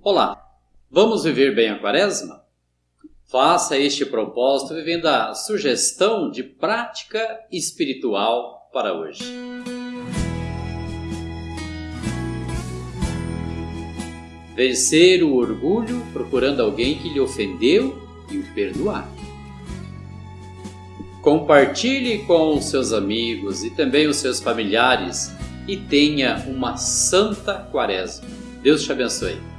Olá, vamos viver bem a quaresma? Faça este propósito vivendo a sugestão de prática espiritual para hoje. Vencer o orgulho procurando alguém que lhe ofendeu e o perdoar. Compartilhe com os seus amigos e também os seus familiares e tenha uma santa quaresma. Deus te abençoe.